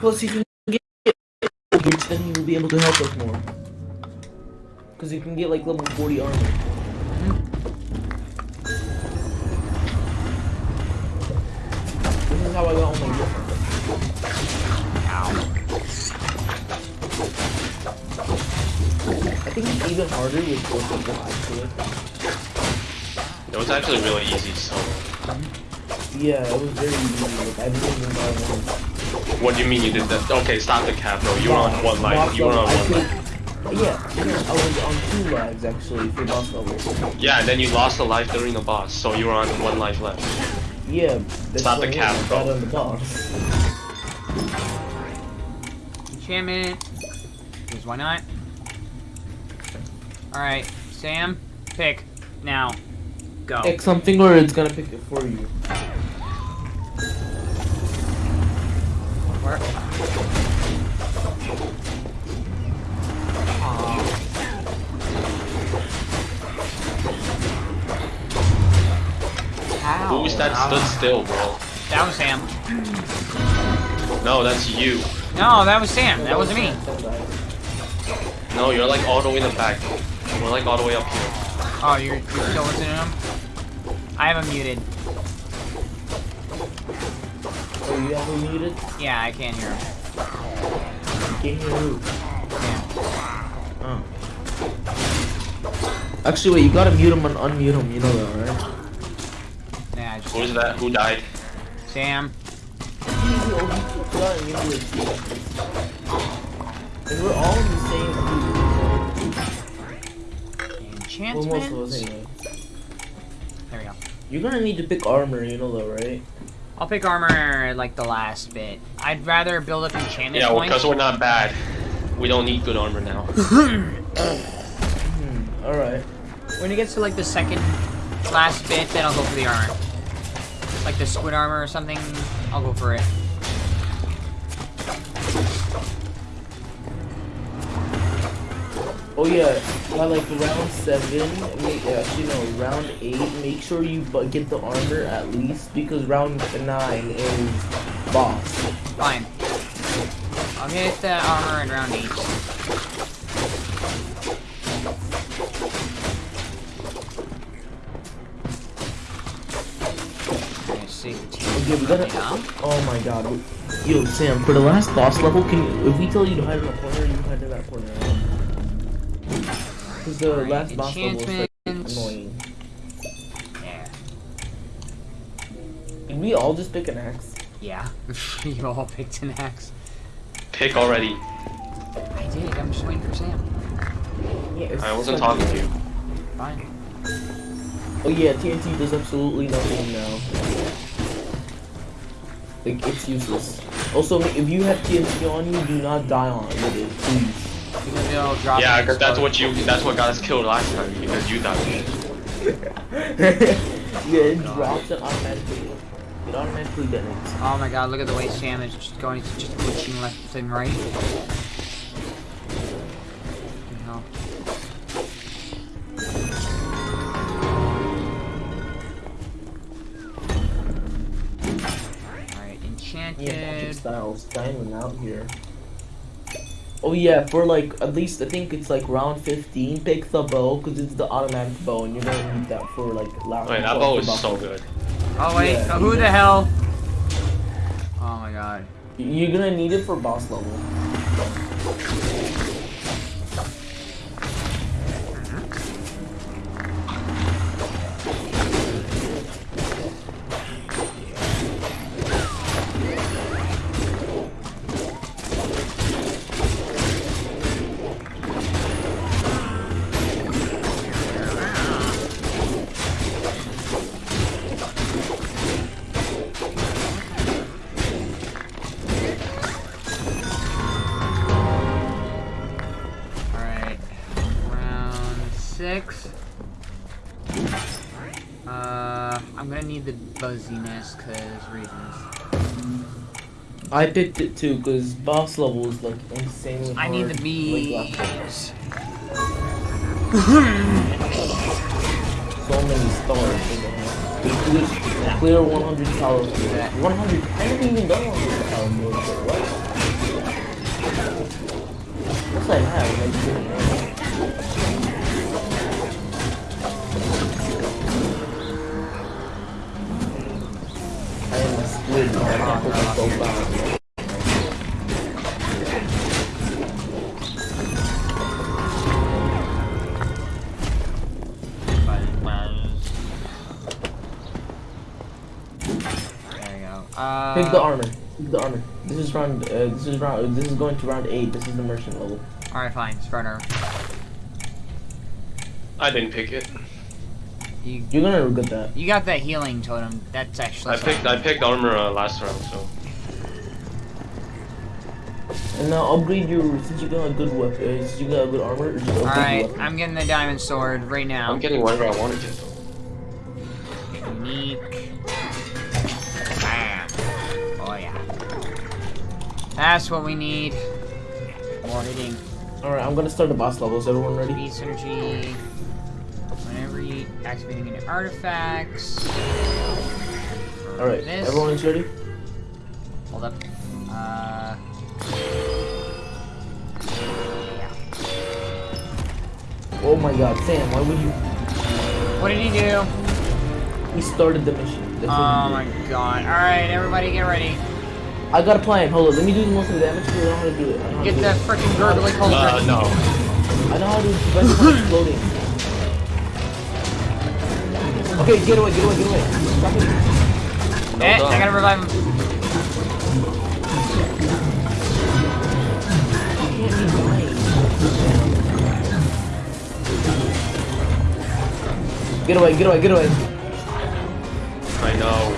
Plus, you can get which then you will be able to help us more. Because you can get like level 40 armor. This is how I got all my gear. I think it's even harder with four people actually. It was actually really easy, so. Yeah, it was very easy. Like, I didn't even buy one. What do you mean you did that? Okay, stop the cap, bro. You were on one life. You were on one life. Yeah, yeah, I was on two lives actually for boss level. Yeah, and then you lost a life during the boss, so you were on one life left. Yeah, that's Stop the why I cap, got bro. on the boss. Enchantment. Because why not? Alright, Sam, pick. Now. Go. Pick something or it's gonna pick it for you. Where? Aw. Who's that stood still, bro? That was Sam. No, that's you. No, that was Sam. That wasn't me. No, you're like all the way in the back. We're like all the way up here. Oh, you're, you're still listening to him? I have him muted. Oh, you ever muted? Yeah, I can't hear him. You can't hear who? Yeah. Oh. Actually, wait, you gotta mute him and unmute him, you know that, right? Yeah, I just. Who's that? Who died? Sam. And we're all in the same group. Well, most of us Enchantments. anyway. There we go. You're gonna need to pick armor, you know that, right? I'll pick armor like the last bit. I'd rather build up enchantment Yeah, points. because we're not bad. We don't need good armor now. Hmm, alright. When it gets to like the second last bit, then I'll go for the armor. Like the squid armor or something, I'll go for it. Oh yeah, by like round seven, make, uh, actually no, round eight, make sure you bu- get the armor at least because round nine is boss. Fine. I'll get the armor in round 8. Okay, see. Okay, we gotta. Oh my god. Yo, Sam, for the last boss level, can you, if we tell you to hide in a corner, you hide in that corner. Because the Alright, last boss level is like annoying. Yeah. Did we all just pick an axe? Yeah. you all picked an axe. Pick already. I did, I'm just waiting for Sam. Yeah, I wasn't talking to you. Fine. Oh yeah, TNT does absolutely nothing now. Like, it's useless. Also, if you have TNT on you, do not die on it, with it, please. Because it'll drop Yeah, because that's what you. That's what got us killed last time because you died. yeah, it drops and automatically, it automatically detonates. Oh my god, look at the way Sam is just going, he's just glitching left and right. No. Alright, Yeah, magic styles, diamond out here. Oh yeah, for like, at least I think it's like round 15, pick the bow, because it's the automatic bow, and you're gonna need that for like last Wait, that for bow is so level. good. Oh wait, Yeah, who the hell? Oh my god. You're gonna need it for boss level. Alright. Need cause reasons. I picked it too, because boss level is like insanely I hard. need the like, bees. So many stars. in the hand. Just clear 100 calories. 100. I haven't even done 100 calories. What? Yes, I have. I am a squid. I can't put myself down. There we go. Uh, Pick the armor. Pick the armor. This is round. Uh, this is round. This is going to round eight. This is the merchant level. Alright, fine. Starter. I didn't pick it. You You're gonna regret that. you got that healing totem. That's actually. I picked I picked armor uh, last round, so And now upgrade your. Since you got a good weapon, uh, since you got a good armor, just upgrade Alright, weapon. I'm getting the diamond sword right now. I'm getting whatever I want to get. Unique. Bam. Oh yeah. That's what we need. More hitting. All right, I'm gonna start the boss levels. Everyone ready? Beat synergy. Whenever you activating any artifacts. All right, This. everyone ready. Hold up. Uh. Yeah. Oh my God, Sam, why would you? What did he do? We started the mission. That's Oh my god. Alright, everybody get ready. I got a plan. Hold on, let me do the most of the damage because I don't know how to do it. I know how Get to the do freaking gurgly cauldron. Uh, no. it. I know how to prevent it from exploding. Okay, get away, get away, get away. Stop it. No, eh, no. I gotta revive him. You can't be dying. Get away, get away, get away. I know.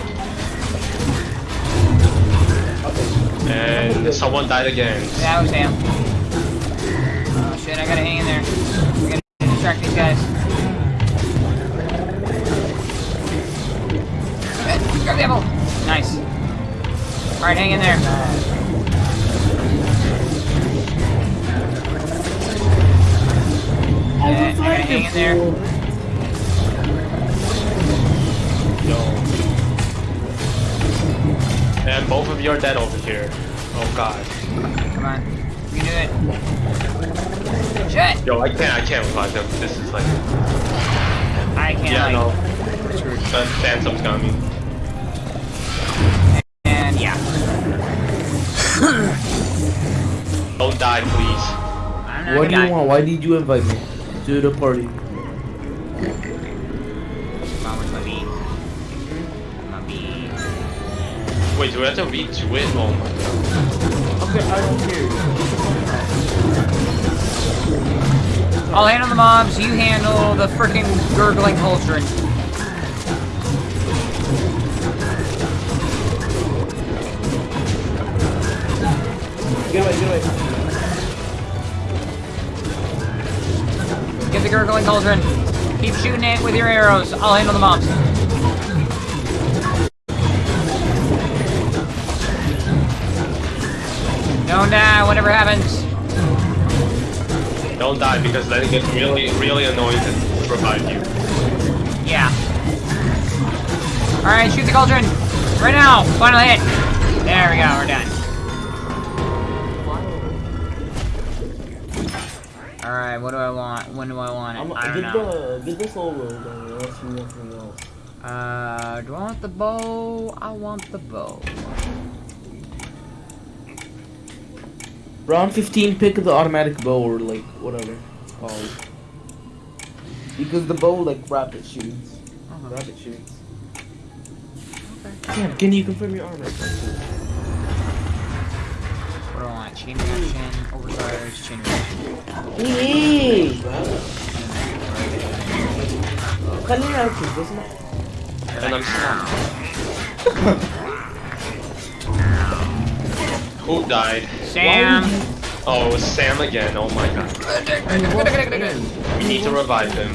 And someone died again. Yeah, that was him. Oh shit, I gotta hang in there. I gotta distract these guys. Grab the apple! Nice. Alright, hang in there. I gotta hang in there. No. And both of you are dead over here. Oh god. Come on. You can do it. Shit! Yo, I can't I can't revive them. This is like I can't Yeah, like no. we're screwed. The phantom's got me. Die, please. What do gonna you want? Why did you invite me to the party? Come on, where's my bee? My bee. Wait, do we have to read to it? Oh my god. Okay, I don't care. I'll handle the mobs, you handle the freaking gurgling cauldron. Get away, get away. Get the gurgling cauldron. Keep shooting it with your arrows. I'll handle the mobs. Don't die, whatever happens. Don't die because then it gets really, really annoying to revive you. Yeah. Alright, shoot the cauldron. Right now. Final hit. There we go, we're done. Alright, what do I want? When do I want it? I'm, I don't get know. the get the soul roll then unless you want something else. Uh, do I want the bow? I want the bow. Round 15, pick the automatic bow or like whatever it's called. Because the bow like rapid shoots. Uh-huh. Rapid shoots. Sam, can you confirm your armor? What do I want? Chain reaction, overcharge, chain reaction. Hey! Kanina ako, gusto mo? And I'm Who died? Sam! Oh, it was Sam again. Oh my god. We need to revive him.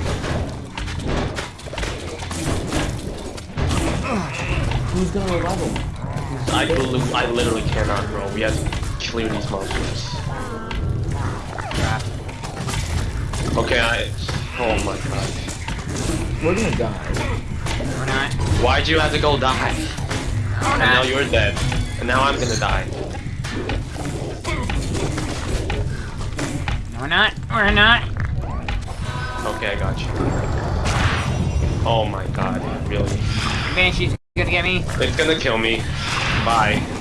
Who's gonna revive him? I, I literally cannot, bro. We have to clear these monsters. Okay, I. Oh my god. We're gonna die. We're not. Why'd you have to go die? We're And now you're dead. And now I'm gonna die. No, we're not. We're not. Okay, I got you. Oh my god, really? Banshee's gonna get me. It's gonna kill me. Bye.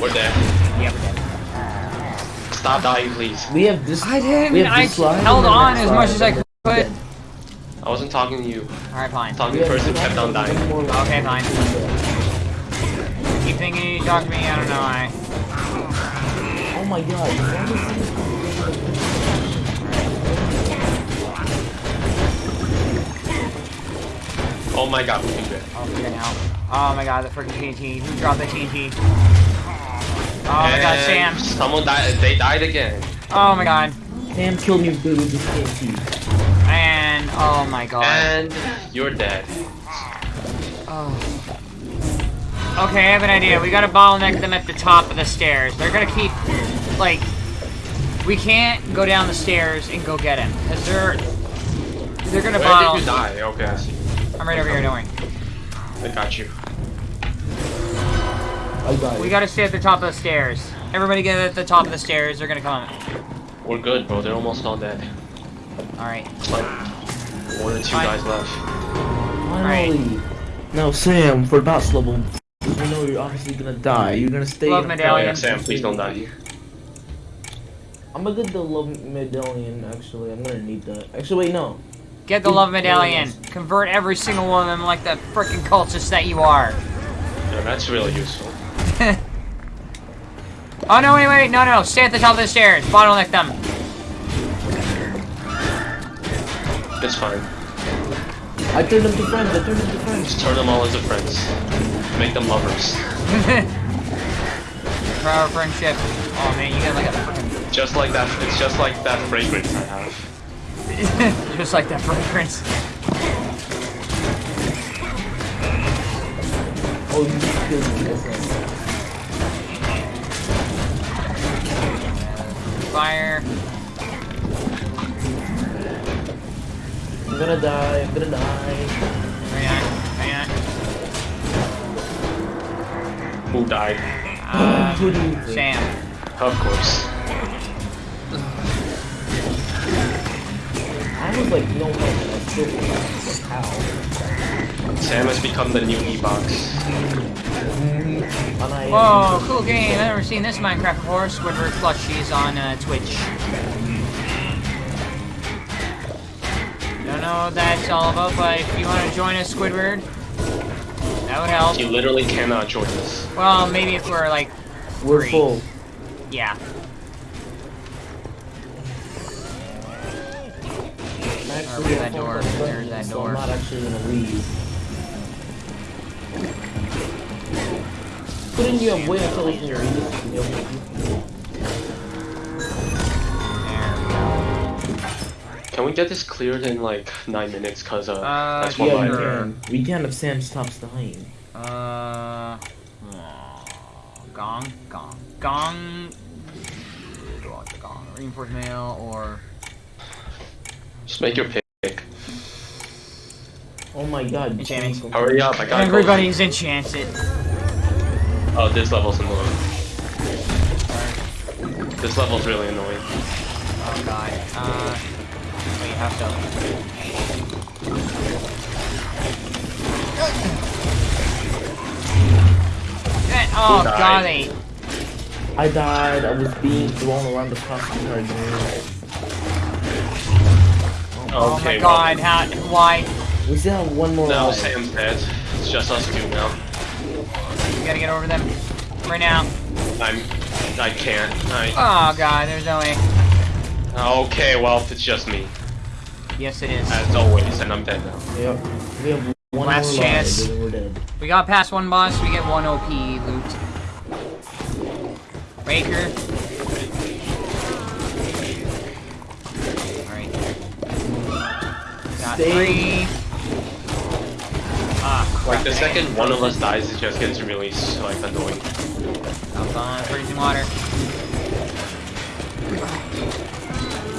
We're dead. Yep, we're dead. Stop dying, please. We have this. I didn't. We have I this slide held on as much as I could. then I wasn't talking to you. Alright, fine. Talking we to the person kept on dying. and then more Okay, fine. Keep thinking you talk to me, I don't know why. Oh my god. Oh my god, we can do it. Oh, freaking hell. Oh my god, the freaking TNT. Who dropped the TNT? Oh my god, Sam. Someone died. They died again. Oh my god. Sam killed me with with this TNT. And, oh my god. And you're dead. Oh. Okay, I have an idea. We gotta bottleneck them at the top of the stairs. They're gonna keep, like, we can't go down the stairs and go get him. Because they're, they're gonna Where bottle. did you die? Okay, I see. I'm right over here, don't worry. I got you. I died. We gotta stay at the top of the stairs. Everybody get at the top of the stairs. They're gonna come. We're good, bro. They're almost all dead. Alright. Like one or two Fine. guys left. Finally. No, Sam, for boss level, we know you're obviously gonna die. You're gonna stay. Love in a- Oh medallion. yeah, Sam, please don't die. I'm gonna get the love medallion. Actually, I'm gonna need that. Actually, wait, no. Get the love medallion. Convert every single one of them like the freaking cultist that you are. Yeah, that's really useful. Oh no, wait, wait, no, no. Stay at the top of the stairs. Bottleneck them. It's fine. I turned them to friends. I turned them to friends. Just turn them all into friends. Make them lovers. For our friendship. Oh man, you got like a freaking. Just like that. It's just like that fragrance I have. Just like that fragrance. Oh, you just killed me. Fire. I'm gonna die. I'm gonna die. Hang on, hang on. Who died? Uh, Who do you think? Sam. Of course. I was like, no way. I still how? Sam has become the new E-Box. And Whoa, cool game. I've never seen this Minecraft before. Squidward plushies on uh, Twitch. Don't know what that's all about, but if you want to join us, Squidward, that would help. You literally cannot join us. Well, maybe if we're like, We're three. full. yeah. I'm actually Or that door. There's that so door. I'm not actually gonna leave. Couldn't you have waited until it's in your ears to be able to do- There we go. Can we get this cleared in like nine minutes? Cause uh, Uh, that's one Yeah, line. you Sure. can. We can if Sam stops dying. Uh, gong, gong, gong. Go on to gong. Reinforced mail or Just make your pick. Oh my god. Enchantment. Hurry up! I gotta go. everybody's enchanted. Oh, this level's annoying. This level's really annoying. Oh god. Uh, wait, how so? Eh, Oh Who died? god. I died. I was being thrown around the costume right Oh my Okay, well, god, how? Why? We still have one more No, life. Sam's dead. It's just us two now. We gotta get over them right now. I'm. I can't. I. Oh god, there's no way. Okay, well, if it's just me, Yes, it is. as always, and I'm dead now. Yep. We have one Last more chance. life, we're dead. We got past one boss, we get one OP loot. Raker. Alright. Got Stay- three. Ah. Like the second one of us dies, it just gets really like annoying. Up on freezing water.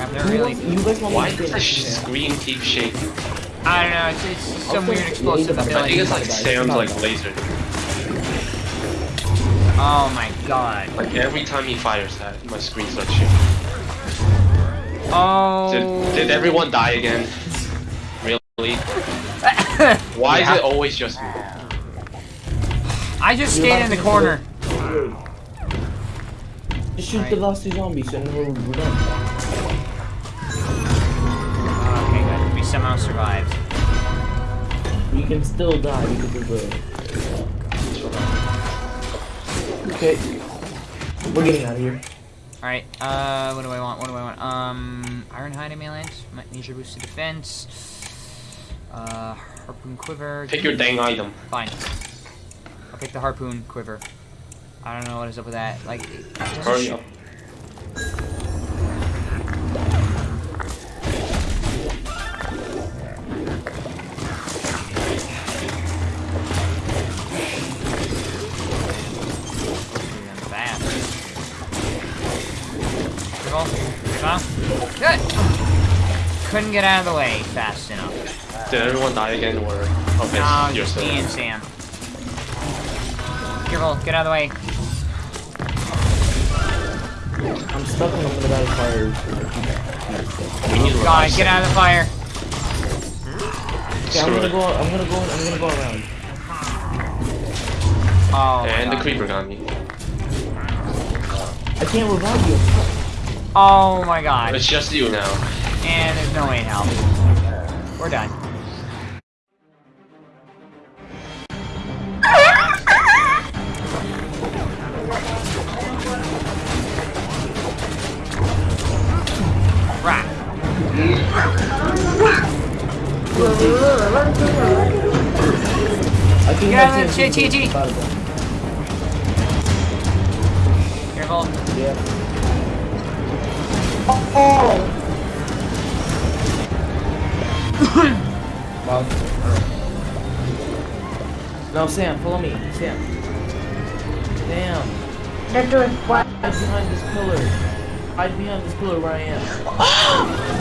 I've never really. wants- you guys want Why does the screen keep shaking? I don't know. It's, it's just some weird explosive I I think ability. it's like Sam's like laser. Oh my god. Like every time he fires that, my screen starts shaking. Oh. Did, did everyone die again? Really? Why is it always just me? I just You're stayed in the to- corner. Just shoot the last two zombies and we're, we're done. Okay, good. We somehow survived. We can still die because of the. Okay. We're getting out of here. Alright, uh, what do I want? What do I want? Um, Iron Hide Amulet, Major Boosted Defense, uh, Harpoon Quiver. Pick your dang item. Fine. I'll pick the Harpoon Quiver. I don't know what is up with that. Like, Hurry up. Even fast. Careful. Careful. Good. Couldn't get out of the way fast. Did everyone die again or okay, No, you're just still me and Sam. Careful, get out of the way. I'm stuck in I'm gonna die of fire. We need to God, get out of the fire. Okay, I'm gonna go. I'm gonna go. I'm gonna go around. Oh, my And the creeper got me. I can't revive you. Oh my god. It's just you now. And there's no way in hell. We're done. Think Get out that's of the- it. T- T- T. About it. Careful. Yeah. Wow. Now, Sam, follow me. Sam. Sam. They're doing what? Hide behind this pillar. Hide behind this pillar where I am.